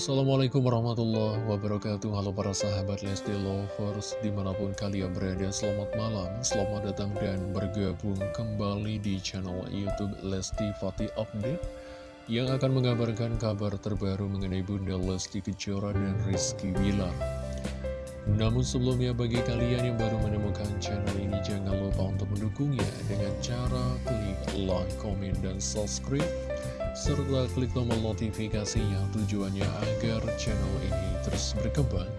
Assalamualaikum warahmatullahi wabarakatuh. Halo para sahabat Lesti Lovers Di mana pun kalian berada Selamat malam, selamat datang dan bergabung kembali di channel Youtube Lesti Fatih Update Yang akan mengabarkan kabar terbaru mengenai Bunda Lesti Kejora dan Rizky Bilar. Namun sebelumnya bagi kalian yang baru menemukan channel ini Jangan lupa untuk mendukungnya dengan cara klik like, komen, dan subscribe serta klik tombol notifikasinya tujuannya agar channel ini terus berkembang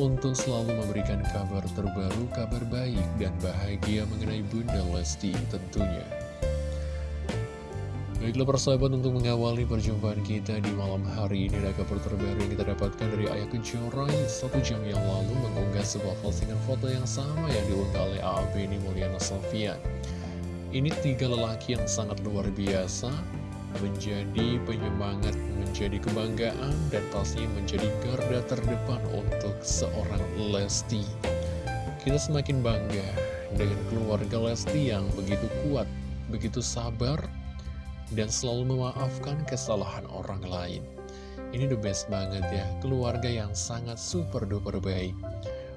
untuk selalu memberikan kabar terbaru, kabar baik dan bahagia mengenai Bunda Lesti tentunya. Baiklah persahabat untuk mengawali perjumpaan kita di malam hari ini ada kabar terbaru yang kita dapatkan dari Ayah Kejora satu jam yang lalu mengunggah sebuah postingan foto yang sama yang diunggah oleh AAB ini Mulyana Sofian. Ini tiga lelaki yang sangat luar biasa menjadi penyemangat, menjadi kebanggaan, dan pastinya menjadi garda terdepan untuk seorang Lesti. Kita semakin bangga dengan keluarga Lesti yang begitu kuat, begitu sabar, dan selalu memaafkan kesalahan orang lain. Ini the best banget ya, keluarga yang sangat super duper baik.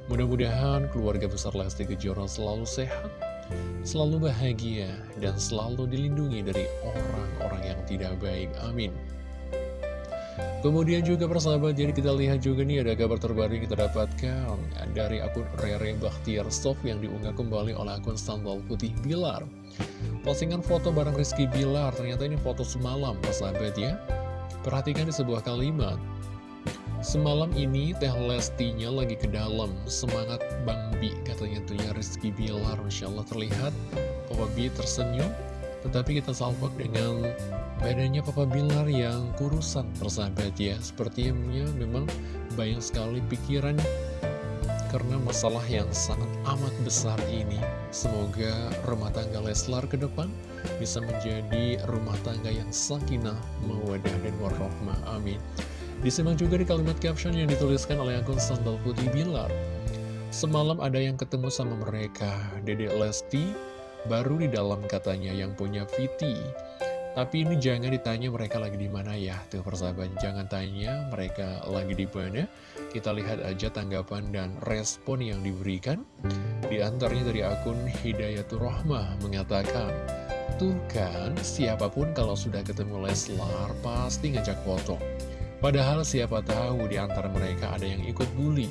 Mudah-mudahan keluarga besar Lesti Kejora selalu sehat, selalu bahagia, dan selalu dilindungi dari orang-orang yang tidak baik. Amin. Kemudian juga persahabat, jadi kita lihat juga nih ada kabar terbaru yang kita dapatkan dari akun Rere Bakhtiar Sof yang diunggah kembali oleh akun Sambal Putih Bilar. Postingan foto bareng Rizky Bilar, ternyata ini foto semalam persahabat ya. Perhatikan di sebuah kalimat, Semalam ini Teh Lestinya lagi ke dalam. Semangat Bang Bi katanya tuh ya Rizky Bilar Masya Allah terlihat. Papa Bi tersenyum Tetapi kita salvok dengan badannya Papa Bilar yang kurusan persahabat ya. Sepertinya memang banyak sekali pikiran Karena masalah yang sangat amat besar ini. Semoga rumah tangga Leslar ke depan Bisa menjadi rumah tangga yang sakinah, mawadah, dan warahmah. Amin Disimak juga di kalimat caption yang dituliskan oleh akun Sandal Putih Bilar. Semalam ada yang ketemu sama mereka, Dedek Lesti, baru di dalam katanya yang punya Viti. Tapi ini jangan ditanya mereka lagi di mana ya, tuh persahabat. Jangan tanya mereka lagi di mana. Kita lihat aja tanggapan dan respon yang diberikan. Di antaranya dari akun Hidayatul Rahmah mengatakan, Tuh kan, siapa pun kalau sudah ketemu Leslar pasti ngajak foto. Padahal siapa tahu di antara mereka ada yang ikut bully.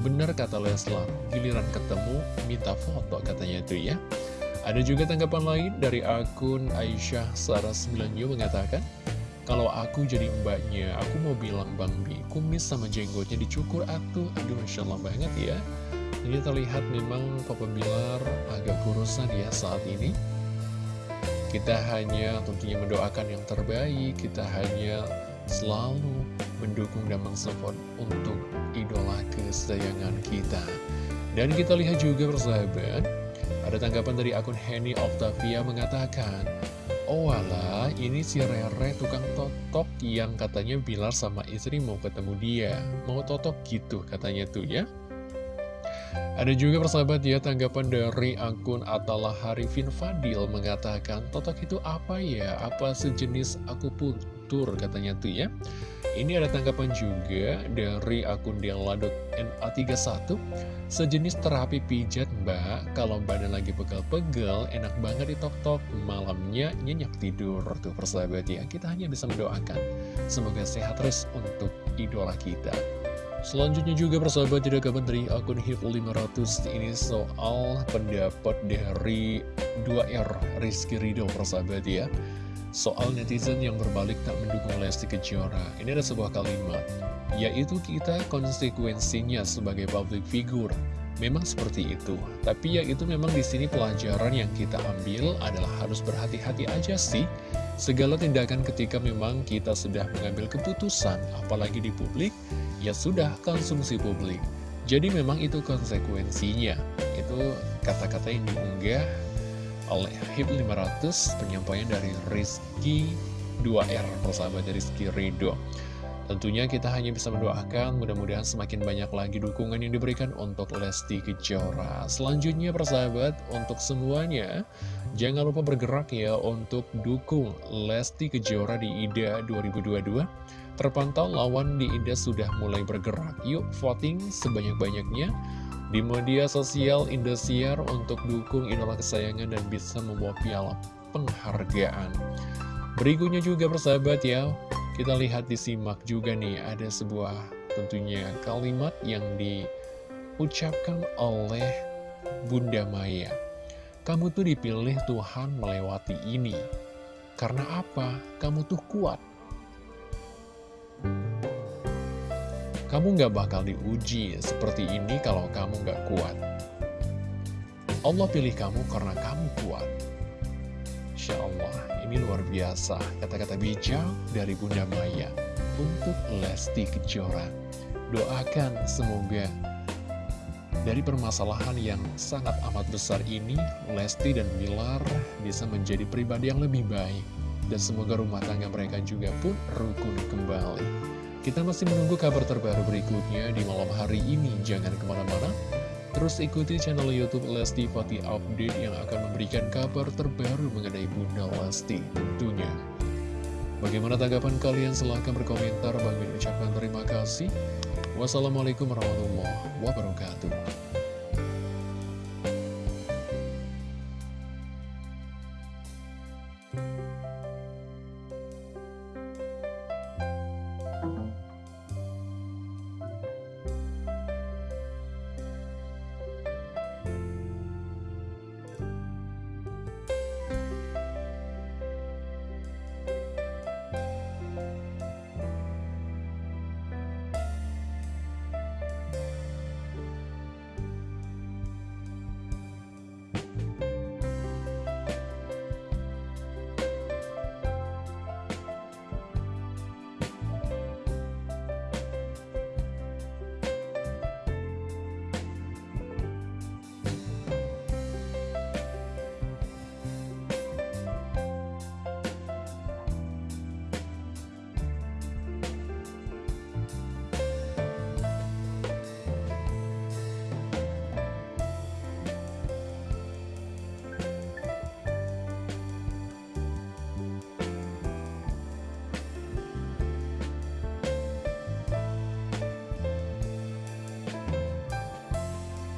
Benar kata Leslar, giliran ketemu minta foto katanya itu ya. Ada juga tanggapan lain dari akun Aisyah Sarah 9 mengatakan, kalau aku jadi mbaknya, aku mau bilang Bang Bi, kumis sama jenggotnya dicukur atuh. Aduh, Masya Allah banget ya. Ini terlihat memang Papa Bilar agak kurusan ya saat ini. Kita hanya tentunya mendoakan yang terbaik, kita hanya selalu mendukung dan mensupport untuk idola kesayangan kita. Dan kita lihat juga persahabat, ada tanggapan dari akun Henny Octavia mengatakan, Oh wala, ini si Rere tukang totok yang katanya Bilar sama istri mau ketemu dia. Mau totok gitu katanya tuh ya. Ada juga persahabat ya tanggapan dari akun Atalah Harifin Fadil mengatakan Totok itu apa ya? Apa sejenis aku putur katanya tuh ya. Ini ada tanggapan juga dari akun Dianladot.na31 Sejenis terapi pijat mbak. Kalau badan lagi pegel-pegel enak banget di tok-tok. Malamnya nyenyak tidur. Tuh persahabat ya Kita hanya bisa mendoakan. Semoga sehat terus untuk idola kita Selanjutnya juga persahabat tidak kabar dari akun HIP500 ini soal pendapat dari 2R Rizky Ridho persahabat ya. Soal netizen yang berbalik tak mendukung Lesti Kejora. Ini ada sebuah kalimat Yaitu kita konsekuensinya sebagai public figure. Memang seperti itu Tapi ya itu memang di sini pelajaran yang kita ambil adalah harus berhati-hati aja sih. Segala tindakan ketika memang kita sudah mengambil keputusan Apalagi di publik ya sudah konsumsi publik. Jadi memang itu konsekuensinya. Itu kata-kata yang diunggah oleh HIP 500 penyampaian dari Rizky 2R, persahabat dari Rizky Ridho. Tentunya kita hanya bisa mendoakan mudah-mudahan semakin banyak lagi dukungan yang diberikan untuk Lesti Kejora. Selanjutnya persahabat, untuk semuanya, jangan lupa bergerak ya untuk dukung Lesti Kejora di IDA 2022 Terpantau lawan di Indah sudah mulai bergerak. Yuk voting sebanyak-banyaknya di media sosial Indosiar untuk dukung idola kesayangan dan bisa membawa piala penghargaan. Berikutnya juga persahabat ya, kita lihat disimak juga nih ada sebuah tentunya kalimat yang diucapkan oleh Bunda Maya. Kamu tuh dipilih Tuhan melewati ini. Karena apa? Kamu tuh kuat. Kamu gak bakal diuji seperti ini kalau kamu gak kuat. Allah pilih kamu karena kamu kuat. Insya Allah, ini luar biasa kata-kata bijak dari Bunda Maya untuk Lesti Kejora. Doakan semoga dari permasalahan yang sangat amat besar ini, Lesti dan Bilar bisa menjadi pribadi yang lebih baik. Dan semoga rumah tangga mereka juga pun rukun kembali. Kita masih menunggu kabar terbaru berikutnya di malam hari ini. Jangan ke mana-mana. Terus ikuti channel Youtube Lesti Fati Update yang akan memberikan kabar terbaru mengenai Bunda Lesti tentunya. Bagaimana tanggapan kalian? Silahkan berkomentar. Bang ucapkan terima kasih. Wassalamualaikum warahmatullahi wabarakatuh.